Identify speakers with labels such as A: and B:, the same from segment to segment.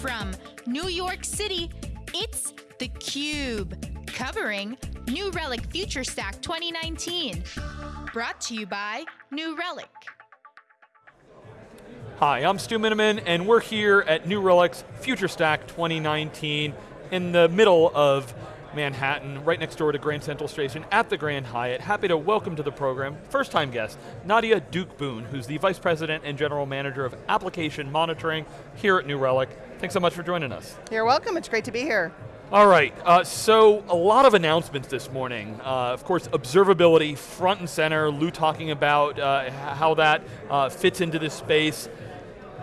A: From New York City, it's theCUBE, covering New Relic FutureStack 2019. Brought to you by New Relic.
B: Hi, I'm Stu Miniman, and we're here at New Relic's FutureStack 2019 in the middle of Manhattan, right next door to Grand Central Station at the Grand Hyatt. Happy to welcome to the program, first time guest, Nadya Duke-Boone, who's the Vice President and General Manager of Application Monitoring here at New Relic. Thanks so much for joining us.
C: You're welcome, it's great to be here.
B: All right, uh, so a lot of announcements this morning. Uh, of course, observability front and center, Lew talking about uh, how that uh, fits into this space.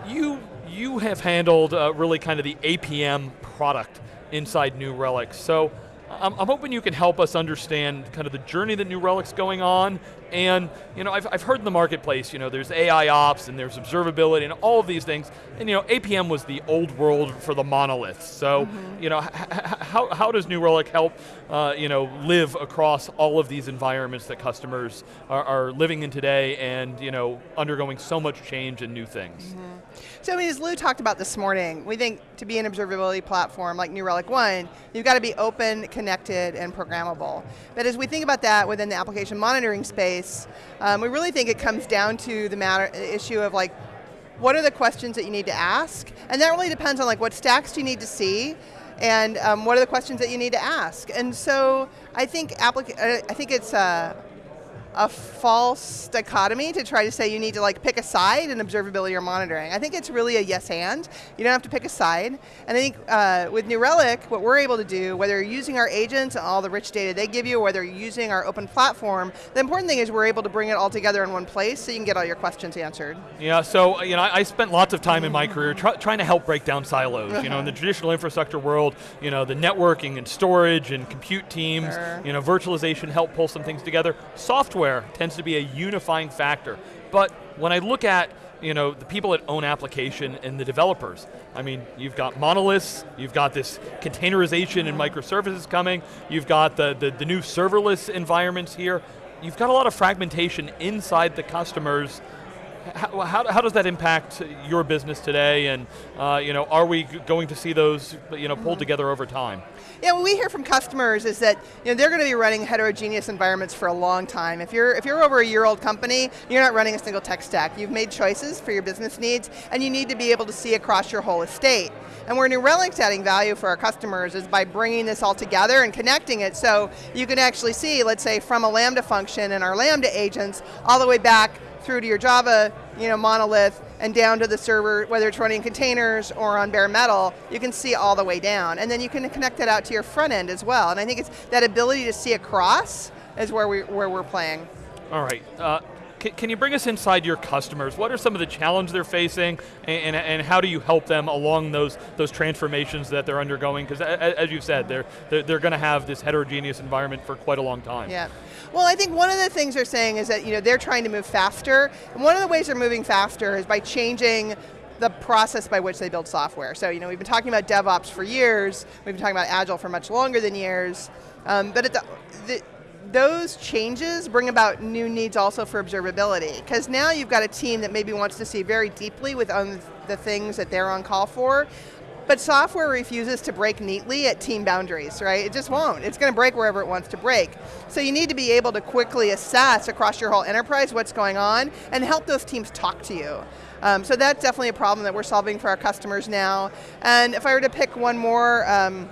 B: You, you have handled uh, really kind of the APM product inside New Relic. So I'm, I'm, hoping you can help us understand kind of the journey that New Relic's going on, and you know, I've, I've heard in the marketplace, you know, there's AI ops and there's observability and all of these things, and you know, APM was the old world for the monoliths. So, mm -hmm. you know, how, how does New Relic help, uh, you know, live across all of these environments that customers are, are, living in today and you know, undergoing so much change and new things? Mm -hmm.
C: So I mean, as Lou talked about this morning, we think to be an observability platform like New Relic One, you've got to be open, connected, and programmable. But as we think about that within the application monitoring space, um, we really think it comes down to the matter issue of like, what are the questions that you need to ask? And that really depends on like what stacks do you need to see, and um, what are the questions that you need to ask? And so I think applica uh, I think it's uh, a false dichotomy to try to say you need to like pick a side in observability or monitoring. I think it's really a yes and. You don't have to pick a side. And I think uh, with New Relic, what we're able to do, whether you're using our agents and all the rich data they give you, or whether you're using our open platform, the important thing is we're able to bring it all together in one place so you can get all your questions answered.
B: Yeah, so you know, I, spent lots of time in my career try, trying to help break down silos. You know, in the traditional infrastructure world, you know, the networking and storage and compute teams, sure. you know, virtualization help pull some things together. Software tends to be a unifying factor. But when I look at you know, the people that own application and the developers. I mean, you've got monoliths, you've got this containerization and microservices coming, you've got the, the, the, new serverless environments here. You've got a lot of fragmentation inside the customers how, how, how, does that impact your business today and uh, you know, are we going to see those you know, pulled mm -hmm. together over time?
C: Yeah, what we hear from customers is that you know, they're going to be running heterogeneous environments for a long time. If you're, if you're over a year old company, you're not running a single tech stack. You've made choices for your business needs and you need to be able to see across your whole estate. And where New Relic's adding value for our customers is by bringing this all together and connecting it so you can actually see, let's say, from a Lambda function and our Lambda agents, all the way back through to your Java you know, monolith and down to the server, whether it's running containers or on bare metal, you can see all the way down. And then you can connect that out to your front end as well. And I think it's that ability to see across is where, we, where we're playing.
B: All right. Uh, can, you bring us inside your customers? What are some of the challenges they're facing, and, and, and how do you help them along those those transformations that they're undergoing? Because as you've said, they're, they're, they're going to have this heterogeneous environment for quite a long time.
C: Yeah. Well, I think one of the things they're saying is that you know they're trying to move faster, and one of the ways they're moving faster is by changing the process by which they build software. So you know, we've been talking about DevOps for years, we've been talking about Agile for much longer than years, um, but the, the, those changes bring about new needs also for observability, because now you've got a team that maybe wants to see very deeply with the things that they're on call for, but software refuses to break neatly at team boundaries, right? It just won't. It's going to break wherever it wants to break. So you need to be able to quickly assess across your whole enterprise what's going on and help those teams talk to you. Um, so that's definitely a problem that we're solving for our customers now. And if I were to pick one more um,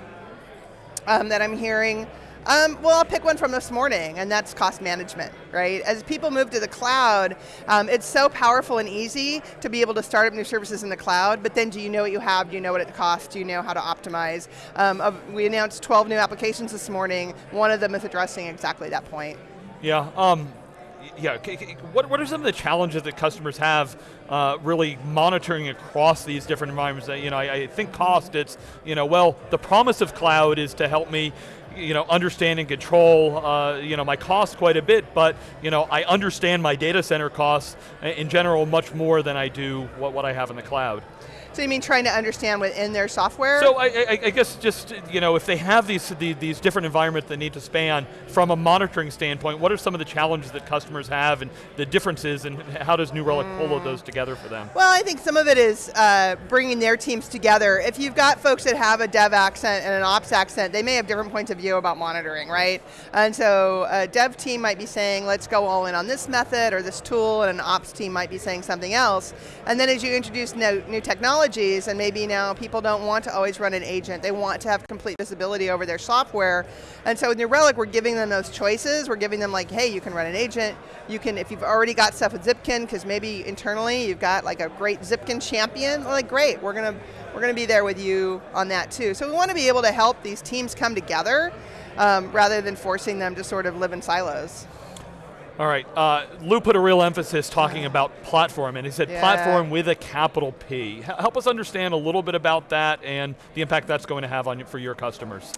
C: um, that I'm hearing, um, well, I'll pick one from this morning, and that's cost management, right? As people move to the cloud, um, it's so powerful and easy to be able to start up new services in the cloud, but then do you know what you have? Do you know what it costs? Do you know how to optimize? Um, we announced 12 new applications this morning. One of them is addressing exactly that point.
B: Yeah, um, yeah, what, what are some of the challenges that customers have uh, really monitoring across these different environments? You know, I, I, think cost, it's, you know, well, the promise of cloud is to help me you know, understand and control, uh, you know, my costs quite a bit, but, you know, I understand my data center costs in general much more than I do what, what I have in the cloud.
C: So you mean trying to understand within their software?
B: So I, I, I, guess just, you know, if they have these, these, these different environments that need to span, from a monitoring standpoint, what are some of the challenges that customers have and the differences and how does New Relic mm. pull those together for them?
C: Well, I think some of it is uh, bringing their teams together. If you've got folks that have a dev accent and an ops accent, they may have different points of view about monitoring, right? And so a dev team might be saying, let's go all in on this method or this tool, and an ops team might be saying something else. And then as you introduce new, new technology, technologies, and maybe now people don't want to always run an agent. They want to have complete visibility over their software. And so with New Relic, we're giving them those choices. We're giving them like, hey, you can run an agent. You can, if you've already got stuff with Zipkin, because maybe internally you've got like a great Zipkin champion, like great, we're going to we're going to be there with you on that too. So we want to be able to help these teams come together um, rather than forcing them to sort of live in silos.
B: All right, uh, Lew put a real emphasis talking about platform, and he said yeah. platform with a capital P. H help us understand a little bit about that and the impact that's going to have on you, for your customers.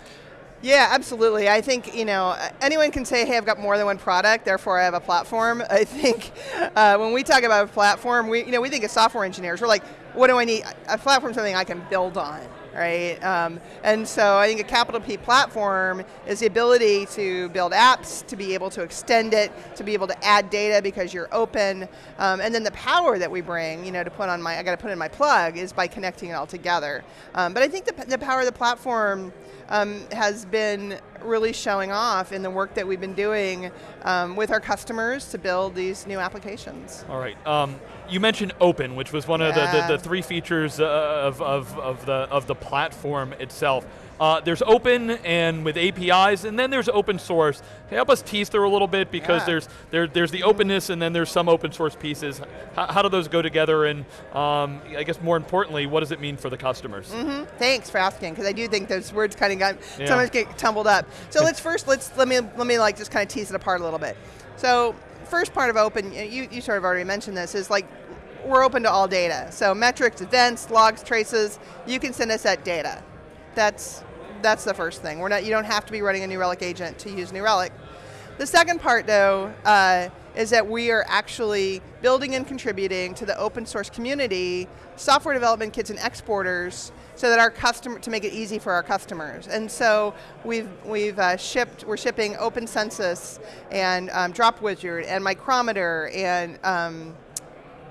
C: Yeah, absolutely. I think you know anyone can say, "Hey, I've got more than one product, therefore I have a platform." I think uh, when we talk about a platform, we you know we think as software engineers, we're like, "What do I need? A platform is something I can build on." Right? Um, and so I think a capital P platform is the ability to build apps, to be able to extend it, to be able to add data because you're open, um, and then the power that we bring, you know, to put on my, I got to put in my plug, is by connecting it all together. Um, but I think the, the power of the platform um, has been really showing off in the work that we've been doing um, with our customers to build these new applications.
B: All right. Um, you mentioned open, which was one yeah. of the, the, the, three features uh, of, of, of, the, of the platform itself. Uh, there's open and with APIs, and then there's open source. Help us tease through a little bit because yeah. there's there, there's the openness and then there's some open source pieces. How, how do those go together? And um, I guess more importantly, what does it mean for the customers?
C: Mm -hmm. Thanks for asking because I do think those words kind of got yeah. sometimes get tumbled up. So let's first let's let me let me like just kind of tease it apart a little bit. So first part of open, you you sort of already mentioned this is like we're open to all data. So metrics, events, logs, traces, you can send us that data. That's that's the first thing. We're not, you don't have to be running a New Relic agent to use New Relic. The second part though, uh, is that we are actually building and contributing to the open source community, software development kits and exporters, so that our customer, to make it easy for our customers. And so we've, we've uh, shipped, we're shipping Open Census and um, Drop Wizard and Micrometer and um,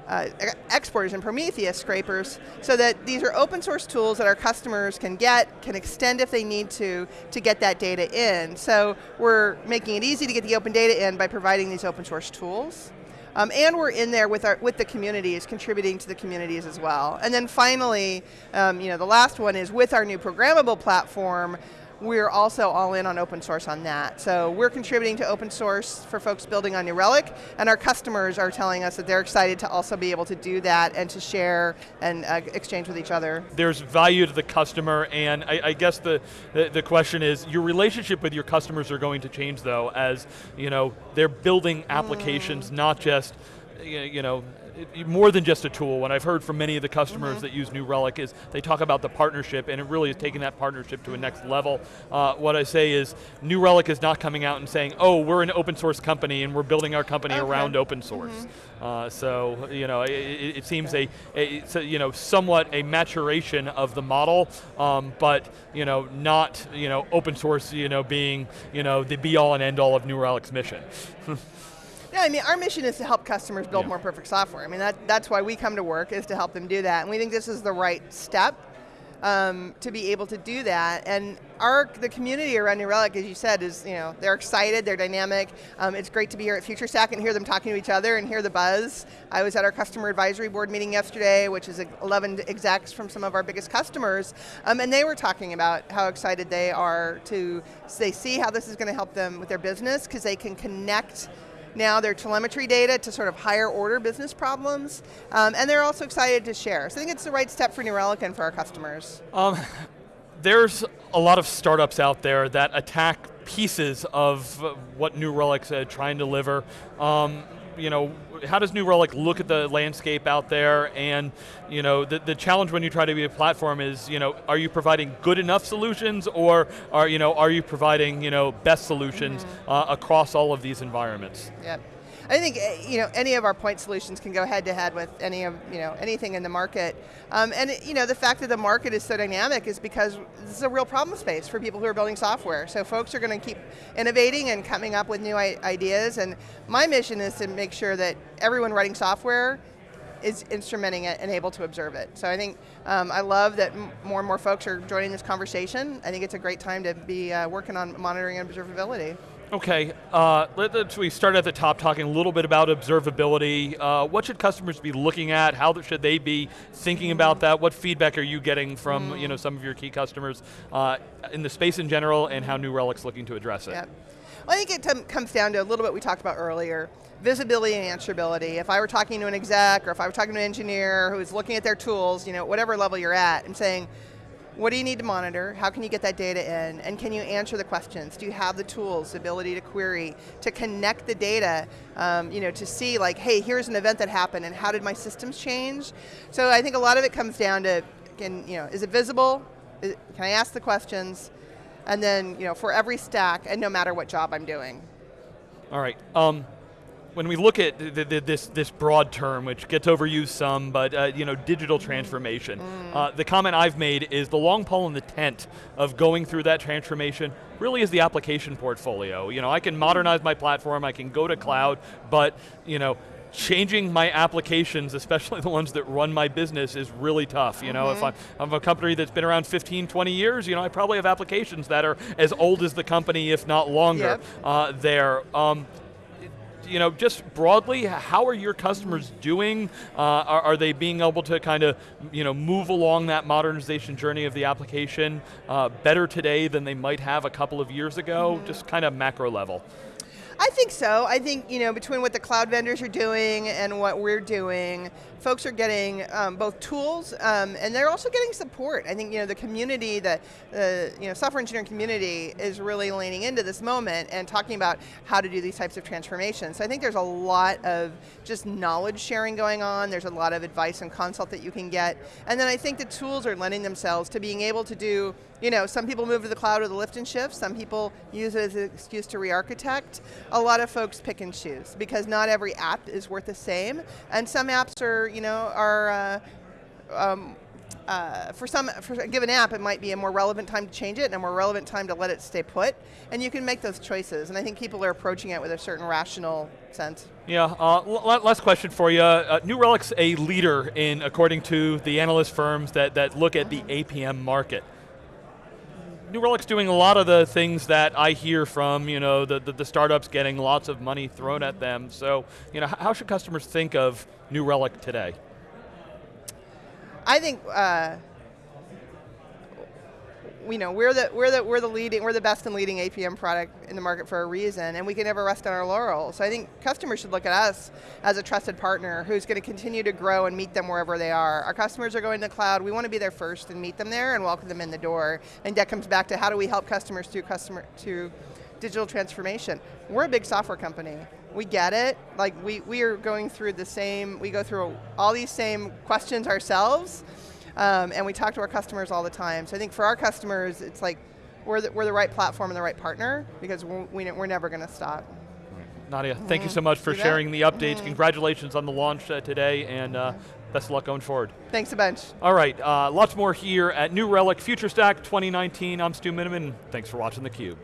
C: uh, exporters and Prometheus scrapers so that these are open source tools that our customers can get, can extend if they need to, to get that data in. So we're making it easy to get the open data in by providing these open source tools. Um, and we're in there with, our, with the communities, contributing to the communities as well. And then finally, um, you know, the last one is with our new programmable platform, we're also all in on open source on that. So we're contributing to open source for folks building on New Relic, and our customers are telling us that they're excited to also be able to do that and to share and uh, exchange with each other.
B: There's value to the customer, and I, I guess the, the, the question is, your relationship with your customers are going to change though, as you know, they're building applications, mm. not just you know, more than just a tool. What I've heard from many of the customers mm -hmm. that use New Relic is they talk about the partnership and it really is taking that partnership to a next level. Uh, what I say is New Relic is not coming out and saying, oh, we're an open source company and we're building our company okay. around open source. Mm -hmm. uh, so, you know, it, it seems a, a, a, you know, somewhat a maturation of the model, um, but, you know, not, you know, open source, you know, being, you know, the be all and end all of New Relic's mission.
C: Yeah, I mean, our mission is to help customers build yeah. more perfect software. I mean, that, that's why we come to work, is to help them do that. And we think this is the right step um, to be able to do that. And our the community around New Relic, as you said, is you know they're excited, they're dynamic. Um, it's great to be here at FutureStack and hear them talking to each other and hear the buzz. I was at our customer advisory board meeting yesterday, which is 11 execs from some of our biggest customers, um, and they were talking about how excited they are to they see how this is going to help them with their business because they can connect now their telemetry data to sort of higher order business problems, um, and they're also excited to share. So I think it's the right step for New Relic and for our customers. Um,
B: there's a lot of startups out there that attack pieces of what New Relic's uh, trying to deliver. Um, you know, how does New Relic look at the landscape out there? And you know, the, the challenge when you try to be a platform is, you know, are you providing good enough solutions, or are you know, are you providing you know best solutions mm -hmm. uh, across all of these environments?
C: Yep. I think eh, you know any of our point solutions can go head to head with any of you know anything in the market, um, and you know the fact that the market is so dynamic is because this is a real problem space for people who are building software. So folks are going to keep innovating and coming up with new ideas, and my mission is to make sure that everyone writing software is instrumenting it and able to observe it. So I think um, I love that more and more folks are joining this conversation. I think it's a great time to be uh, working on monitoring and observability.
B: Okay, uh, let, we start at the top talking a little bit about observability. Uh, what should customers be looking at? How should they be thinking about that? What feedback are you getting from mm. you know, some of your key customers uh, in the space in general and how New Relic's looking to address it?
C: Yep. Well, I think it comes down to a little bit we talked about earlier, visibility and answerability. If I were talking to an exec or if I were talking to an engineer who's looking at their tools, you know, whatever level you're at, and saying, what do you need to monitor? How can you get that data in? And can you answer the questions? Do you have the tools, the ability to query, to connect the data, um, you know, to see like, hey, here's an event that happened and how did my systems change? So I think a lot of it comes down to, can, you know, is it visible? Is, can I ask the questions? And then, you know, for every stack and no matter what job I'm doing.
B: All right. Um, when we look at the, the, this this broad term, which gets overused some, but uh, you know, digital transformation. Mm. Uh, the comment I've made is the long pole in the tent of going through that transformation really is the application portfolio. You know, I can modernize my platform, I can go to cloud, but you know, changing my applications, especially the ones that run my business, is really tough. You know, mm -hmm. if mm-hmm. I'm, I'm, a company that's been around 15, 20 years, you know, I probably have applications that are as old as the company, if not longer, yep. uh, there. Um, you know, just broadly, how are your customers doing? Uh, are, are, they being able to kind of, you know, move along that modernization journey of the application uh, better today than they might have a couple of years ago? Mm -hmm. Just kind of macro level.
C: I think so. I think, you know, between what the cloud vendors are doing and what we're doing, folks are getting um, both tools um, and they're also getting support. I think, you know, the community, the, the you know, software engineering community is really leaning into this moment and talking about how to do these types of transformations. So I think there's a lot of just knowledge sharing going on. There's a lot of advice and consult that you can get. And then I think the tools are lending themselves to being able to do, you know, some people move to the cloud with a lift and shift, some people use it as an excuse to re-architect a lot of folks pick and choose because not every app is worth the same, and some apps are, you know, are. Uh, um, uh, for some, for a given app, it might be a more relevant time to change it and a more relevant time to let it stay put. And you can make those choices. And I think people are approaching it with a certain rational sense.
B: Yeah, uh, last question for you. Uh, New Relic's a leader in, according to the analyst firms that, that look at the APM market. New Relic's doing a lot of the things that I hear from, you know, the, the, the, startups getting lots of money thrown at them. So, you know, how should customers think of New Relic today?
C: I think uh, you know, we're the, we're, the, we're, the leading, we're the best and leading APM product in the market for a reason, and we can never rest on our laurels. So I think customers should look at us as a trusted partner who's going to continue to grow and meet them wherever they are. Our customers are going to the cloud, we want to be there first and meet them there and welcome them in the door. And that comes back to how do we help customers through customer to digital transformation. We're a big software company. We get it, like we, we are going through the same, we go through all these same questions ourselves, um, and we talk to our customers all the time. So I think for our customers, it's like we're the, we're the right platform and the right partner because we're, we're never going to stop.
B: Nadya, thank you so much for sharing the updates. Mm Congratulations on the launch uh, today, and uh, best of luck going forward.
C: Thanks a bunch.
B: All right, uh, lots more here at New Relic FutureStack 2019. I'm Stu Miniman. Thanks for watching theCUBE.